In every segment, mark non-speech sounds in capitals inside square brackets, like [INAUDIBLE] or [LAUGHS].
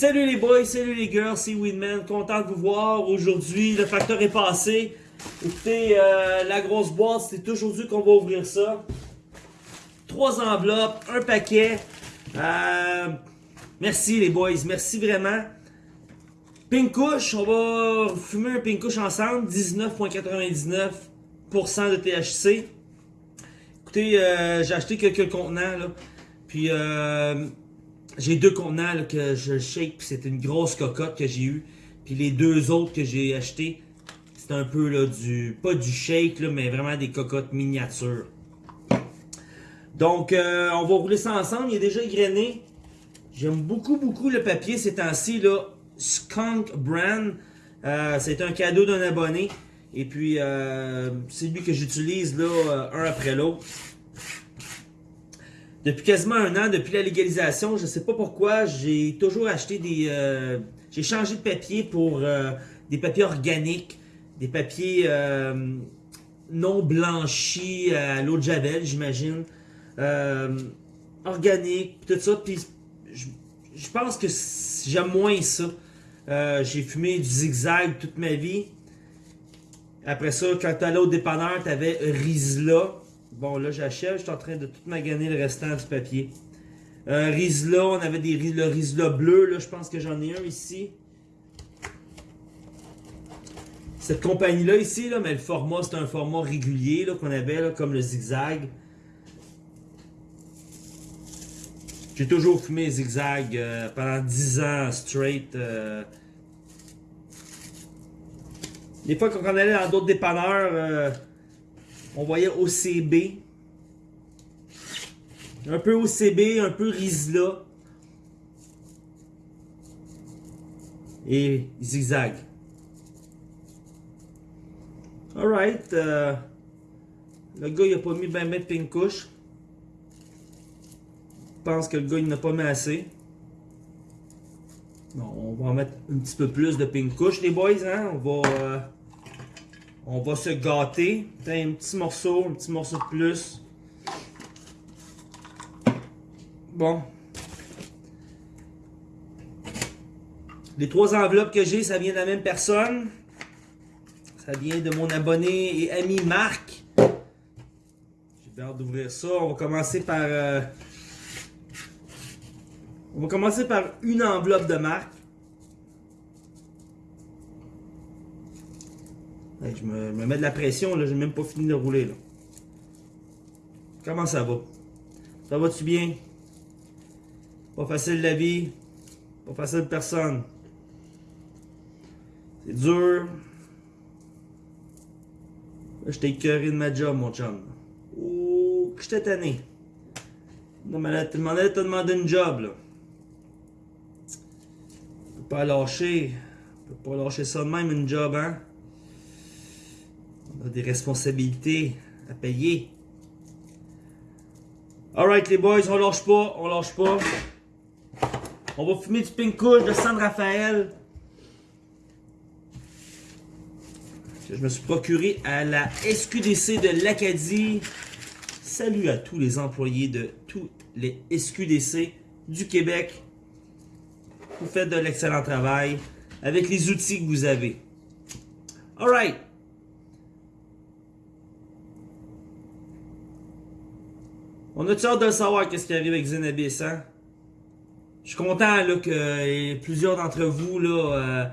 Salut les boys, salut les girls, c'est Winman, content de vous voir. Aujourd'hui, le facteur est passé. Écoutez, euh, la grosse boîte, c'est aujourd'hui qu'on va ouvrir ça. Trois enveloppes, un paquet. Euh, merci les boys, merci vraiment. Pink Kush, on va fumer un Pink Kush ensemble, 19.99% de THC. Écoutez, euh, j'ai acheté quelques contenants là. Puis euh, j'ai deux contenants là, que je shake, puis c'est une grosse cocotte que j'ai eu. Puis les deux autres que j'ai achetés, c'est un peu là du, pas du shake là, mais vraiment des cocottes miniatures. Donc euh, on va rouler ça ensemble, il est déjà égrené. J'aime beaucoup beaucoup le papier ces temps-ci là. Skunk Brand, euh, c'est un cadeau d'un abonné. Et puis euh, c'est lui que j'utilise là un après l'autre. Depuis quasiment un an, depuis la légalisation, je sais pas pourquoi, j'ai toujours acheté des... euh, j'ai changé de papier pour euh, des papiers organiques, des papiers euh, non blanchis à l'eau de Javel, j'imagine. Organiques, tout ça. Puis je, je pense que j'aime moins ça. J'ai fumé du zigzag toute ma vie. Après ça, quand t'allais au dépanneur, t'avais Rizla. Bon, là, j'achète, je suis en train de tout maganer le restant du papier. Euh, Rizla, on avait des, le Rizla bleu, là, je pense que j'en ai un ici. Cette compagnie-là ici, là, mais le format, c'est un format régulier qu'on avait, là, comme le zigzag. J'ai toujours fumé zigzag euh, pendant 10 ans straight. euh. Des fois, quand on allait dans d'autres dépanneurs, euh, on voyait OCB. Un peu OCB, un peu Rizla. Et zigzag. Alright. euh, le gars, il a pas mis ben mettre pink couche. Je pense que le gars, il n'a pas mis assez. Bon, on va en mettre un petit peu plus de pink couche, les boys. Hein? On va... euh, on va se gâter. Un petit morceau, un petit morceau de plus. Bon. Les trois enveloppes que j'ai, ça vient de la même personne. Ça vient de mon abonné et ami Marc. J'ai bien hâte d'ouvrir ça. On va commencer par... euh, On va commencer par une enveloppe de Marc. Hey, je me, me mets de la pression, là, j'ai même pas fini de rouler. Là. Comment ça va? Ça va-tu bien? Pas facile la vie. Pas facile personne. C'est dur. Là, j'étais écœuré de ma job, mon chum. Oh, que j'étais tanné. Non, mais là, de te demander une job, là. Tu peux pas lâcher. Tu peux pas lâcher ça de même, une job, hein? On a des responsabilités à payer. Alright les boys, on lâche pas, on lâche pas. On va fumer du Pink Kush de San Rafael. Je me suis procuré à la SQDC de l'Acadie. Salut à tous les employés de tous les SQDC du Québec. Vous faites de l'excellent travail avec les outils que vous avez. Alright. On a-tu hâte de savoir qu'est-ce qui arrive avec Zenabis, hein? Je suis content là, que euh, plusieurs d'entre vous, là, euh,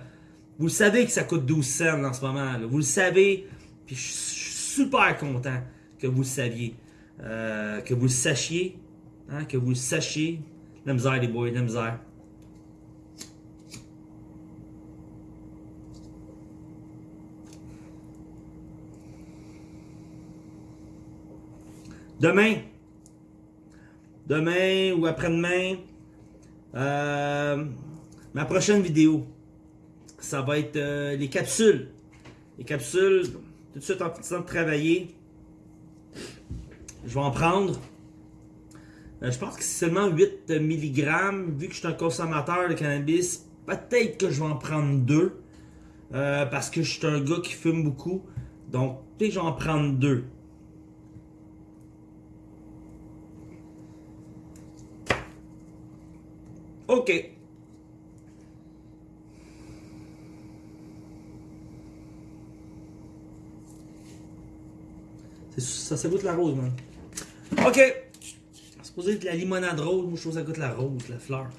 vous le savez que ça coûte 12 cents en ce moment. Vous le savez, puis je suis super content que vous le saviez. Euh, que vous le sachiez. Hein, que vous le sachiez. La misère, les boys, la misère. Demain, demain ou après-demain, euh, ma prochaine vidéo, ça va être euh, les capsules. Les capsules, tout de suite en finissant de travailler, je vais en prendre. Euh, je pense que c'est seulement 8 mg. Vu que je suis un consommateur de cannabis, peut-être que je vais en prendre deux. Parce que je suis un gars qui fume beaucoup. Donc, peut-être que je vais en prendre deux. OK. Ça, ça goûte la rose, man. OK. C'est supposé être la limonade rose. Moi, je trouve ça goûte la rose, la fleur.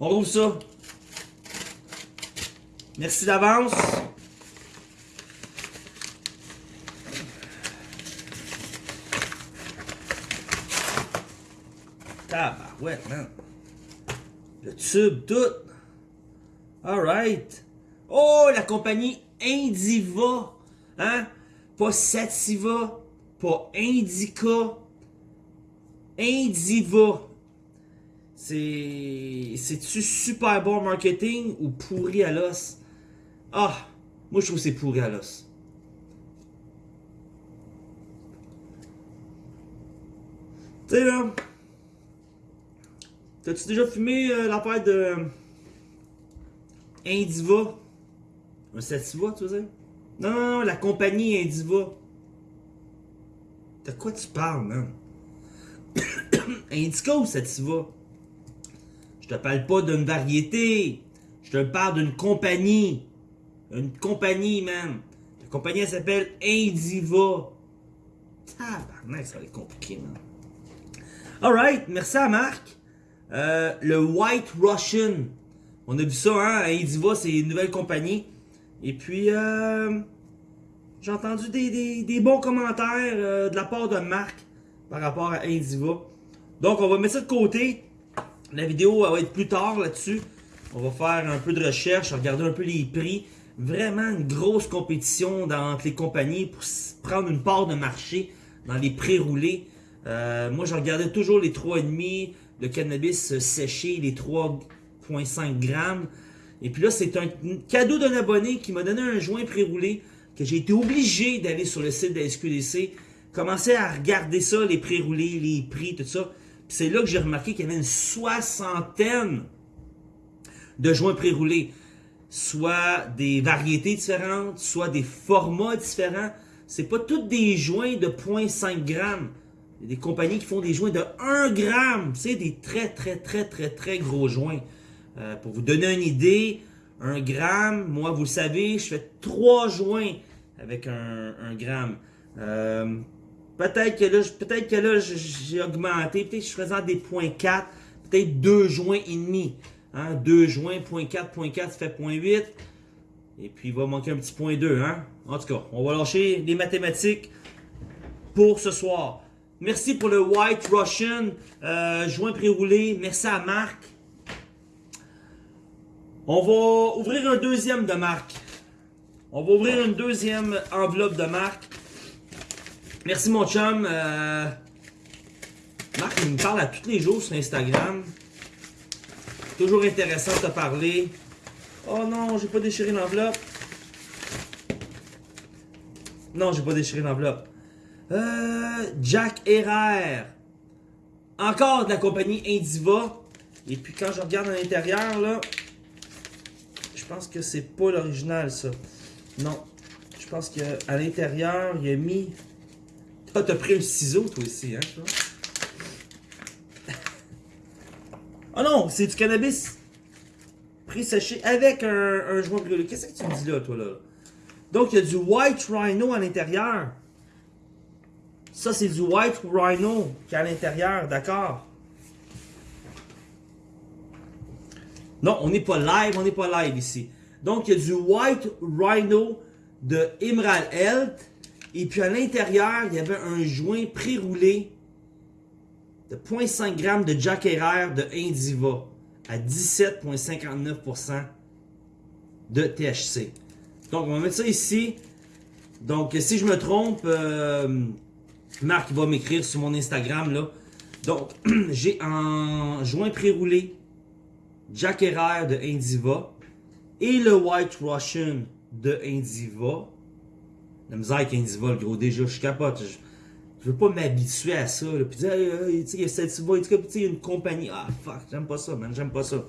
On roule ça. Merci d'avance. Tabarouette, man. Le tube, tout. Alright. Oh, la compagnie Indiva. Hein? Pas Sativa. Pas Indica. Indiva. C'est. C'est-tu super bon marketing ou pourri à l'os? Ah! Moi, je trouve que c'est pourri à l'os. Tu là. T'as-tu déjà fumé euh, l'affaire de. Indiva? Un Sativa, tu veux? Non, non, non, la compagnie Indiva. De quoi tu parles, man? [COUGHS] Indica ou Sativa? Je te parle pas d'une variété. Je te parle d'une compagnie. Une compagnie, man. La compagnie, elle s'appelle Indiva. Tabarnak, ça va être compliqué, man. Alright, merci à Marc. Euh, le White Russian. On a vu ça, hein? Indiva, c'est une nouvelle compagnie. Et puis, euh, j'ai entendu des, bons commentaires euh, de la part de Marc par rapport à Indiva. Donc, on va mettre ça de côté. La vidéo va être plus tard là-dessus. On va faire un peu de recherche, regarder un peu les prix. Vraiment une grosse compétition dans, entre les compagnies pour prendre une part de marché dans les pré-roulés. Euh, moi, je regardais toujours les 3,5, le cannabis séché, les 3,5 grammes. Et puis là, c'est un cadeau d'un abonné qui m'a donné un joint pré-roulé que j'ai été obligé d'aller sur le site de la SQDC, commencer à regarder ça, les pré-roulés, les prix, tout ça. C'est là que j'ai remarqué qu'il y avait une soixantaine de joints pré-roulés. Soit des variétés différentes, soit des formats différents. C'est pas tous des joints de 0.5 grammes. Des compagnies qui font des joints de 1 gramme. C'est des très, très, très, très, très gros joints. Euh, pour vous donner une idée, un gramme, moi, vous le savez, je fais 3 joints avec un, gramme. Euh, peut-être que là, j'ai augmenté. Peut-être que je faisais des points 4, peut-être 2 joints et demi. Hein? 2 joints, point 4, point 4, ça fait point 8. Et puis, il va manquer un petit point 2. Hein? En tout cas, on va lâcher les mathématiques pour ce soir. Merci pour le White Russian, euh, joint pré-roulé. Merci à Marc. On va ouvrir un deuxième de Marc. On va ouvrir une deuxième enveloppe de Marc. Merci mon chum. Euh, Marc, il me parle à tous les jours sur Instagram. Toujours intéressant de te parler. Oh non, j'ai pas déchiré l'enveloppe. Non, j'ai pas déchiré l'enveloppe. Euh, Jack Herrera. Encore de la compagnie Indiva. Et puis quand je regarde à l'intérieur, là, je pense que c'est pas l'original, ça. Non. Je pense qu'à l'intérieur, il a mis... Ah, t'as pris un ciseau, toi aussi, hein, Oh [LAUGHS] non, c'est du cannabis pré-séché avec un, un joint brûlé. Qu'est-ce que tu me dis là, toi, là? Donc, il y a du White Rhino à l'intérieur. Ça, c'est du White Rhino qui est à l'intérieur, d'accord? Non, on n'est pas live, on n'est pas live ici. Donc, il y a du White Rhino de Emerald Health. Et puis, à l'intérieur, il y avait un joint pré-roulé de 0.5 g de Jack Herrera de Indiva à 17,59% de THC. Donc, on va mettre ça ici. Donc, si je me trompe, euh, Marc va m'écrire sur mon Instagram. là. Donc, [CLEARS THROAT] j'ai un joint pré-roulé Jack Herrera de Indiva et le White Russian de Indiva. La misère avec Indiva, le gros, déjà, je capote. Je, je veux pas m'habituer à ça. Puis dire, tu sais, il y a cette il y a une compagnie. Ah, fuck, j'aime pas ça, man, j'aime pas ça.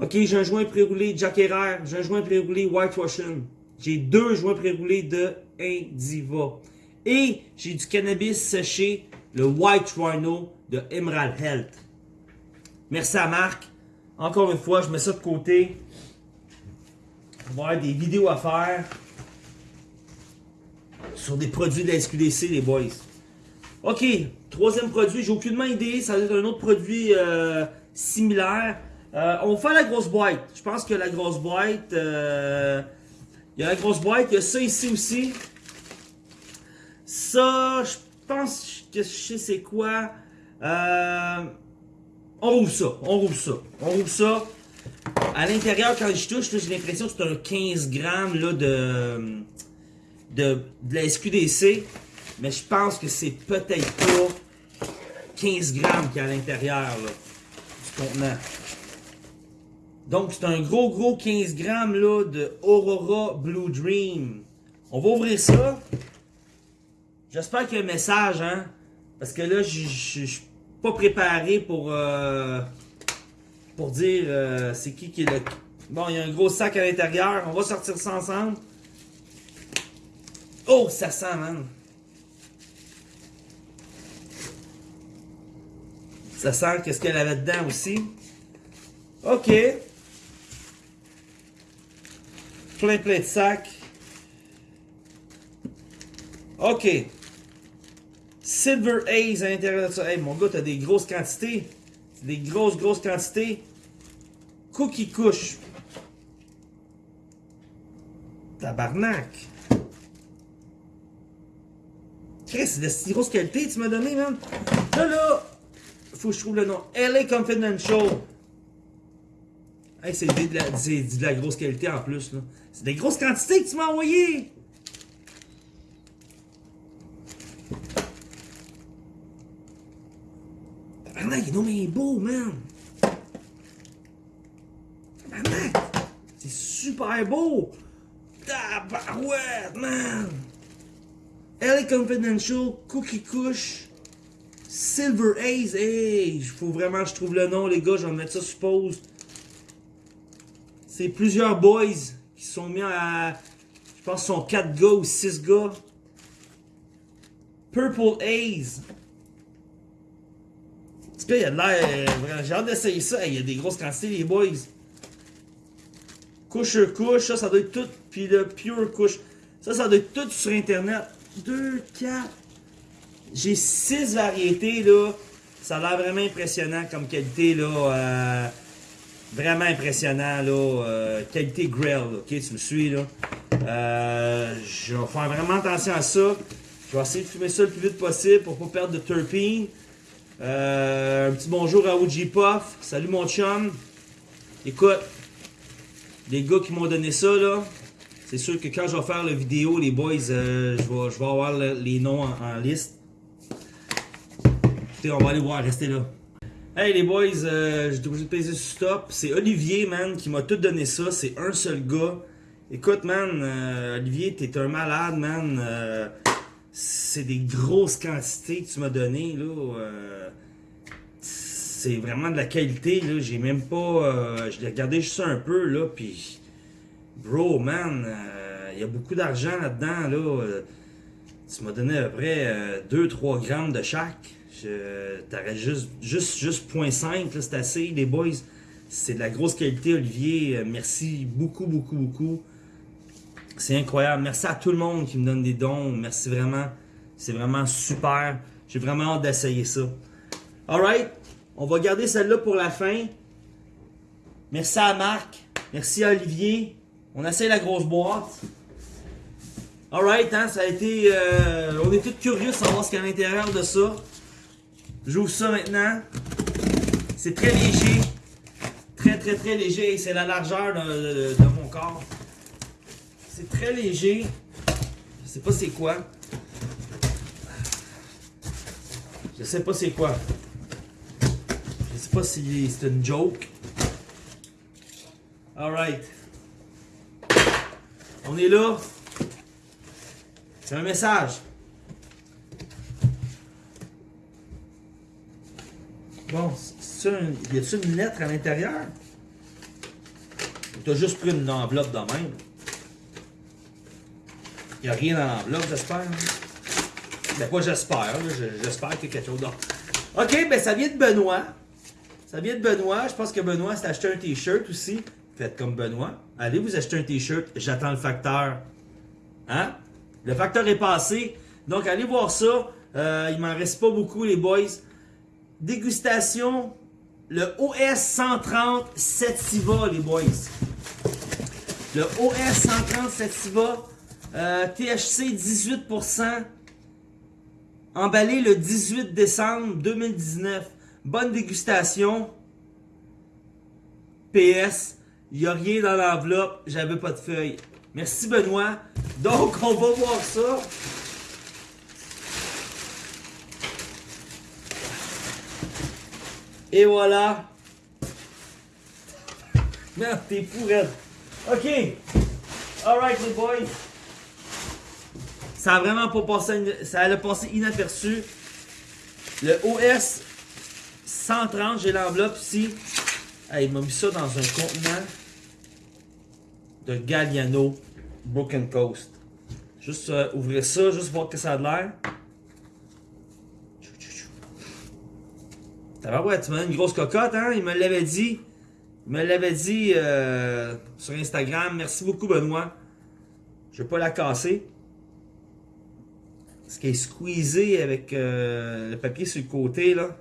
Ok, j'ai un joint pré-roulé Jack Herrera, j'ai un joint pré-roulé White Russian. J'ai deux joints pré-roulés de Indiva. Et j'ai du cannabis séché, le White Rhino de Emerald Health. Merci à Marc. Encore une fois, je mets ça de côté. On va avoir des vidéos à faire sur des produits de la SQDC, les boys. Ok, troisième produit, j'ai aucunement idée, ça va être un autre produit euh, similaire. Euh, on fait la grosse boîte. Je pense que la grosse boîte, euh, il y a la grosse boîte, il y a ça ici aussi. Ça, je pense que je sais c'est quoi. Euh, on rouvre ça, on rouvre ça, on rouvre ça. À l'intérieur, quand je touche, j'ai l'impression que c'est un 15 grammes là, de, de, la SQDC. Mais je pense que c'est peut-être pas 15 grammes qu'il y a à l'intérieur du contenant. Donc, c'est un gros, gros 15 grammes là, de Aurora Blue Dream. On va ouvrir ça. J'espère qu'il y a un message, hein. Parce que là, je suis pas préparé pour, euh, pour dire euh, c'est qui qui est le... Bon, il y a un gros sac à l'intérieur. On va sortir ça ensemble. Oh, ça sent, man. Ça sent qu'est-ce qu'elle avait dedans aussi. OK. Plein, plein de sacs. OK. Silver Haze à l'intérieur de ça. Hey, mon gars, t'as des grosses quantités. Des grosses, grosses quantités. Cookie couche. Tabarnak. C'est de si grosse qualité tu m'as donné, man. Là, là, faut que je trouve le nom. LA Confidential. Hey, c'est de, la, de la grosse qualité en plus, là. C'est des grosses quantités que tu m'as envoyées. Est mais beau, man. Tabarnak. C'est super beau. Tabarouette, man. LA Confidential, Cookie Kush, Silver Haze. Hey, faut vraiment que je trouve le nom, les gars. Je vais mettre ça sur pause. C'est plusieurs boys qui sont mis à. Je pense qu'ils sont 4 gars ou 6 gars. Purple Haze. Cas, il y a de l'air. J'ai hâte d'essayer ça. Il y a des grosses quantités, les boys. Couche couche, ça, ça doit être tout. Puis le pure couche. Ça, ça doit être tout sur internet. 2, 4. J'ai 6 variétés, là. Ça a l'air vraiment impressionnant comme qualité, là. Euh, vraiment impressionnant, là. Euh, qualité grill, ok? Tu me suis, là. Euh, je vais faire vraiment attention à ça. Je vais essayer de fumer ça le plus vite possible pour pas perdre de terpene. Un petit bonjour à OG Puff. Salut mon chum. Écoute, les gars qui m'ont donné ça, là, c'est sûr que quand je vais faire la vidéo, les boys, euh, je, vais, avoir les noms en, liste. Écoutez, on va aller voir, restez là. Hey les boys, euh, j'ai obligé de peser sur stop. C'est Olivier, man, qui m'a tout donné ça. C'est un seul gars. Écoute, man, euh, Olivier, t'es un malade, man. C'est des grosses quantités que tu m'as donné, là. c'est vraiment de la qualité, là. J'ai même pas... je l'ai regardé juste un peu, là, Bro, man, il euh, y a beaucoup d'argent là-dedans, là. Euh, tu m'as donné à peu près 2-3 euh, grammes de chaque. T'aurais juste, juste, juste 0.5, c'est assez, les boys. C'est de la grosse qualité, Olivier. merci beaucoup, beaucoup, beaucoup. C'est incroyable. Merci à tout le monde qui me donne des dons. Merci vraiment. C'est vraiment super. J'ai vraiment hâte d'essayer ça. Alright. On va garder celle-là pour la fin. Merci à Marc. Merci à Olivier. On essaie la grosse boîte. Alright, hein, ça a été... Euh, on est tous curieux de savoir ce qu'il y a à l'intérieur de ça. J'ouvre ça maintenant. C'est très léger. Très, très, très léger. C'est la largeur de, mon corps. C'est très léger. Je sais pas c'est quoi. Je sais pas c'est quoi. Je sais pas si c'est une joke. Alright. On est là. C'est un message. Bon, ça, y a-t-il une lettre à l'intérieur? Tu as juste pris une enveloppe de même? Il n'y a rien dans l'enveloppe, j'espère. Ben, pas j'espère, j'espère qu'il y a quelque chose d'autre. Ok, ben ça vient de Benoît. Ça vient de Benoît. Je pense que Benoît s'est acheté un t-shirt aussi. Faites comme Benoît. Allez vous acheter un t-shirt. J'attends le facteur. Hein? Le facteur est passé. Donc, allez voir ça. Euh, il m'en reste pas beaucoup, les boys. Dégustation. Le OS 130 Setiva, les boys. Le OS 130 Setiva. Euh, THC 18%. Emballé le 18 décembre 2019. Bonne dégustation. PS, il n'y a rien dans l'enveloppe, j'avais pas de feuille. Merci Benoît. Donc, on va voir ça. Et voilà. Merde, t'es fou, OK. Alright, les boys. Ça a vraiment pas passé, ça a passé inaperçu. Le OS 130, j'ai l'enveloppe ici. il m'a mis ça dans un contenant de Galliano Broken Coast. Juste euh, ouvrir ça, juste voir que ça a de l'air. Ouais, tu m'as une grosse cocotte, hein? Il me l'avait dit. Il me l'avait dit euh, sur Instagram. Merci beaucoup, Benoît. Je vais pas la casser. Ce qui est squeezé avec euh, le papier sur le côté, là.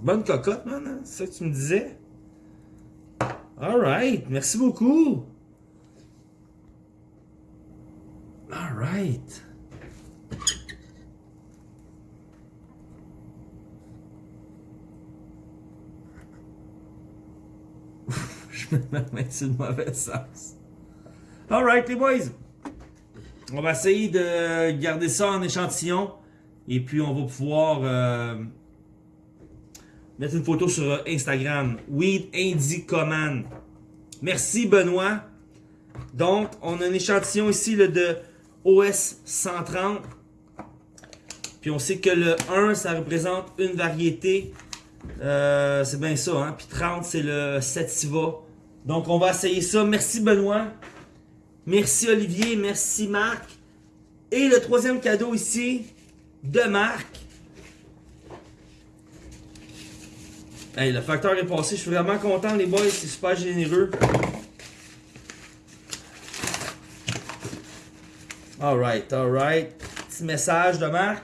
Bonne cocotte, man. Hein? C'est ça que tu me disais? Alright. Merci beaucoup. Alright. [LAUGHS] Je me mets sur le mauvais sens. Alright, les boys. On va essayer de garder ça en échantillon. Et puis, on va pouvoir euh, mettre une photo sur Instagram. Weed Indie Command. Merci, Benoît. Donc, on a un échantillon ici le de OS 130. Puis on sait que le 1, ça représente une variété. Euh, c'est bien ça, hein? Puis 30, c'est le Sativa. Donc, on va essayer ça. Merci, Benoît. Merci Olivier, merci Marc. Et le troisième cadeau ici, de Marc. Hey, le facteur est passé, je suis vraiment content les boys, c'est super généreux. Alright, alright. Petit message de Marc.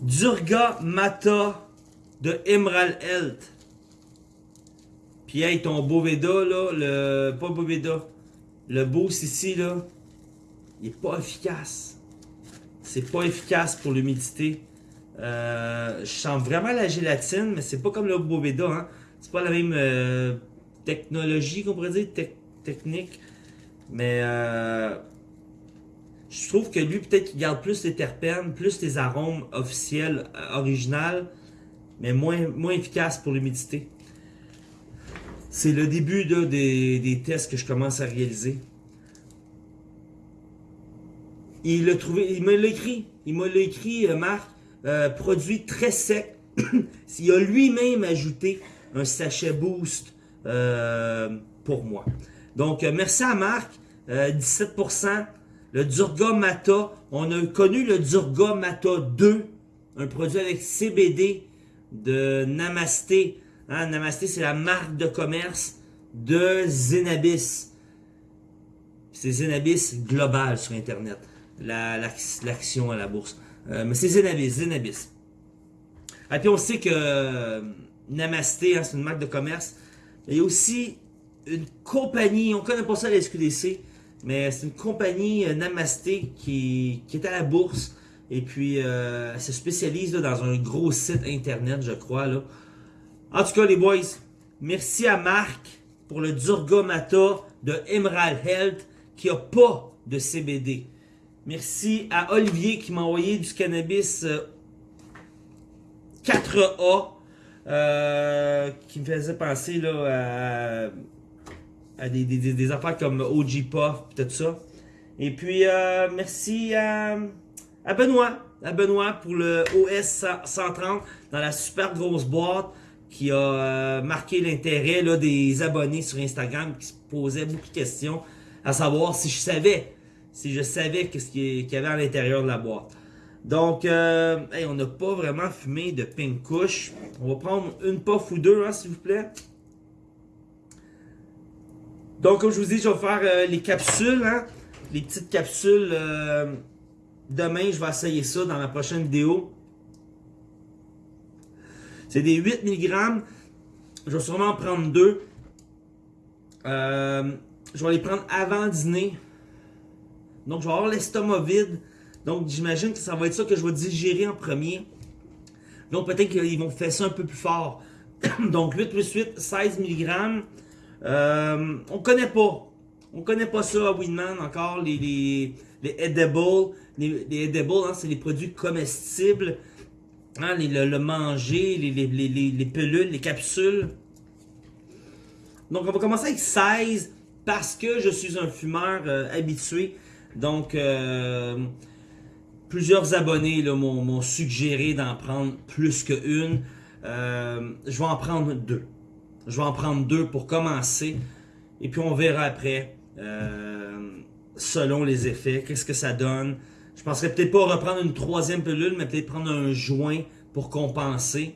Durga Mata de Emerald Health. Puis hey, ton Boveda, là, le. Pas Boveda. Le Boost ici, là. Il est pas efficace. C'est pas efficace pour l'humidité. Euh, je sens vraiment la gélatine, mais c'est pas comme le Boveda, hein. C'est pas la même euh, technologie qu'on pourrait dire, technique. Mais euh, je trouve que lui, peut-être qu'il garde plus les terpènes, plus les arômes officiels, originales, mais moins efficace pour l'humidité. C'est le début des, tests que je commence à réaliser. Il l'a trouvé, il me l'a écrit. Il m'a écrit, euh, Marc, euh, produit très sec. [COUGHS] il a lui-même ajouté un sachet boost euh, pour moi. Donc, merci à Marc. 17%. Le Durga Mata. On a connu le Durga Mata 2. Un produit avec CBD de Namasté Hein, Namasté, c'est la marque de commerce de Zenabis. C'est Zenabis global sur Internet. L'action à la bourse. Euh, mais c'est Zenabis, Zenabis. Et puis on sait que euh, Namasté, hein, c'est une marque de commerce. Il y a aussi une compagnie, on connaît pas ça à la SQDC, mais c'est une compagnie euh, Namasté qui, est à la bourse. Et puis, elle se spécialise dans un gros site internet, je crois. En tout cas, les boys, merci à Marc pour le Durgamata de Emerald Health qui n'a pas de CBD. Merci à Olivier qui m'a envoyé du cannabis 4A euh, euh, qui me faisait penser là, à, des, affaires comme OG Puff et tout ça. Et puis, euh, merci à Benoît, à Benoît pour le OS 130 dans la super grosse boîte qui a euh, marqué l'intérêt des abonnés sur Instagram qui se posaient beaucoup de questions à savoir si je savais, si je savais qu'est-ce qu'il y avait à l'intérieur de la boîte. Donc, euh, on n'a pas vraiment fumé de pink. On va prendre une puff ou deux, hein, s'il vous plaît. Donc, comme je vous dis, je vais faire euh, les capsules, hein, les petites capsules. demain, je vais essayer ça dans la prochaine vidéo. C'est des 8 mg. Je vais sûrement en prendre deux. Euh, je vais les prendre avant dîner. Donc, je vais avoir l'estomac vide. Donc, j'imagine que ça va être ça que je vais digérer en premier. Donc, peut-être qu'ils vont faire ça un peu plus fort. [COUGHS] Donc, 8 plus 8, 16 mg. Euh, on connaît pas. On connaît pas ça à Winman encore, les, les, les edibles. Les, les edibles, hein, c'est les produits comestibles. Hein, le, manger, les, les, les, les- les pelules, les capsules. Donc, on va commencer avec 16 parce que je suis un fumeur euh, habitué. Donc, euh, plusieurs abonnés m'ont suggéré d'en prendre plus qu'une. Euh, je vais en prendre deux. Je vais en prendre deux pour commencer. Et puis, on verra après, selon les effets, qu'est-ce que ça donne. Je penserais peut-être pas reprendre une troisième pilule, mais peut-être prendre un joint pour compenser.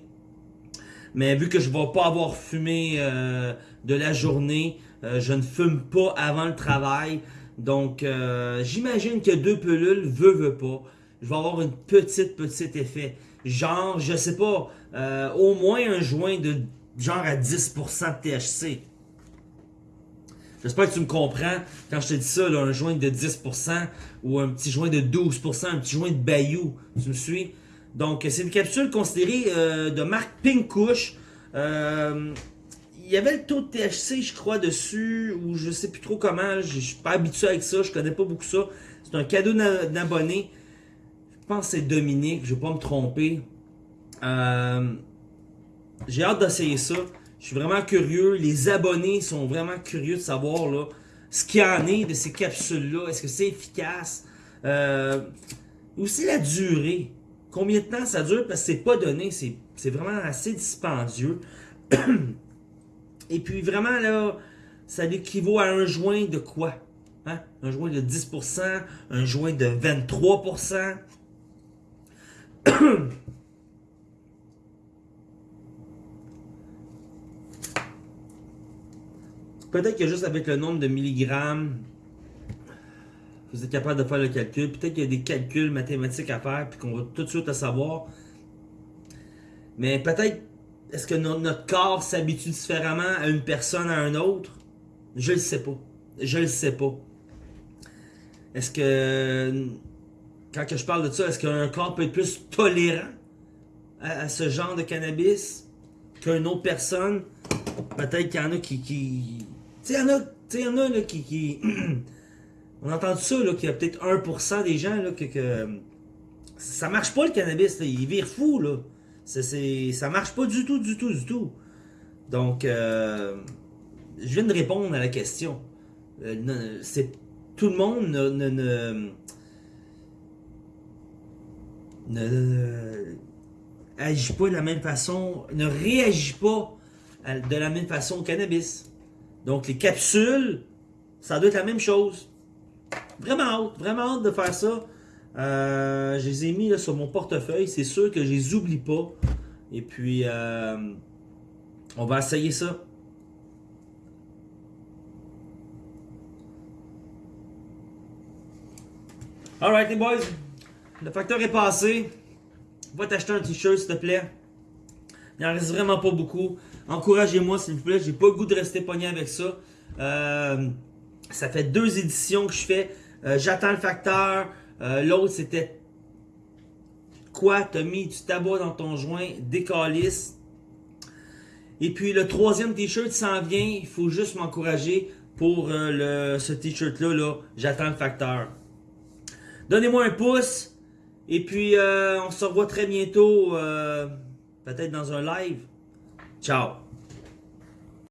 Mais vu que je ne vais pas avoir fumé euh, de la journée, euh, je ne fume pas avant le travail. Donc, euh, j'imagine que deux pilules, veut, veut pas. Je vais avoir une petite, petite effet. Genre, je sais pas, euh, au moins un joint de genre à 10% de THC. J'espère que tu me comprends quand je te dis ça, un joint de 10% ou un petit joint de 12%, un petit joint de Bayou. Tu me suis? Donc, c'est une capsule considérée euh, de marque Pink Kush. Euh, il y avait le taux de THC, je crois, dessus, ou je sais plus trop comment. Je je suis pas habitué avec ça, je connais pas beaucoup ça. C'est un cadeau d'a- d'abonné. Je pense que c'est Dominique, je vais pas me tromper. Euh, j'ai hâte d'essayer ça. Je suis vraiment curieux. Les abonnés sont vraiment curieux de savoir là, ce qu'il y en est de ces capsules-là. Est-ce que c'est efficace? Euh, aussi la durée. Combien de temps ça dure? Parce que c'est pas donné. C'est vraiment assez dispendieux. [CLEARS THROAT] Et puis vraiment là, ça équivaut à un joint de quoi? Hein? Un joint de 10%, un joint de 23%. [CLEARS THROAT] Peut-être que juste avec le nombre de milligrammes, vous êtes capable de faire le calcul. Peut-être qu'il y a des calculs mathématiques à faire, puis qu'on va tout de suite le savoir. Mais peut-être, est-ce que no- notre corps s'habitue différemment à une personne à un autre? Je le sais pas. Je le sais pas. Est-ce que, quand je parle de ça, est-ce qu'un corps peut être plus tolérant à, ce genre de cannabis qu'une autre personne? Peut-être qu'il y en a qui... Tu sais, il y en a, là, qui. qui... [CLEARS THROAT] On entend ça, là, qu'il y a peut-être 1% des gens là, que, que. Ça marche pas le cannabis, là. il vire fou, là. C'est, ça marche pas du tout, du tout, du tout. Donc, euh, je viens de répondre à la question. Euh, c'est, tout le monde ne, ne, ne, ne- agit pas de la même façon, ne réagit pas de la même façon au cannabis. Donc, les capsules, ça doit être la même chose. Vraiment hâte, vraiment hâte de faire ça. Euh, je les ai mis sur mon portefeuille. C'est sûr que je les oublie pas. Et puis, euh, on va essayer ça. Alright les boys, le facteur est passé. Va t'acheter un t-shirt s'il te plaît. Il en reste vraiment pas beaucoup. Encouragez-moi s'il vous plaît. J'ai pas le goût de rester pogné avec ça. Euh, ça fait deux éditions que je fais. Euh, J'attends le facteur. Euh, L'autre c'était quoi? T'as mis du tabac dans ton joint, décalisse. Et puis le troisième t-shirt s'en vient. Il faut juste m'encourager pour le, ce t-shirt-là. Là. J'attends le facteur. Donnez-moi un pouce. Et puis, on se revoit très bientôt, peut-être dans un live. Ciao.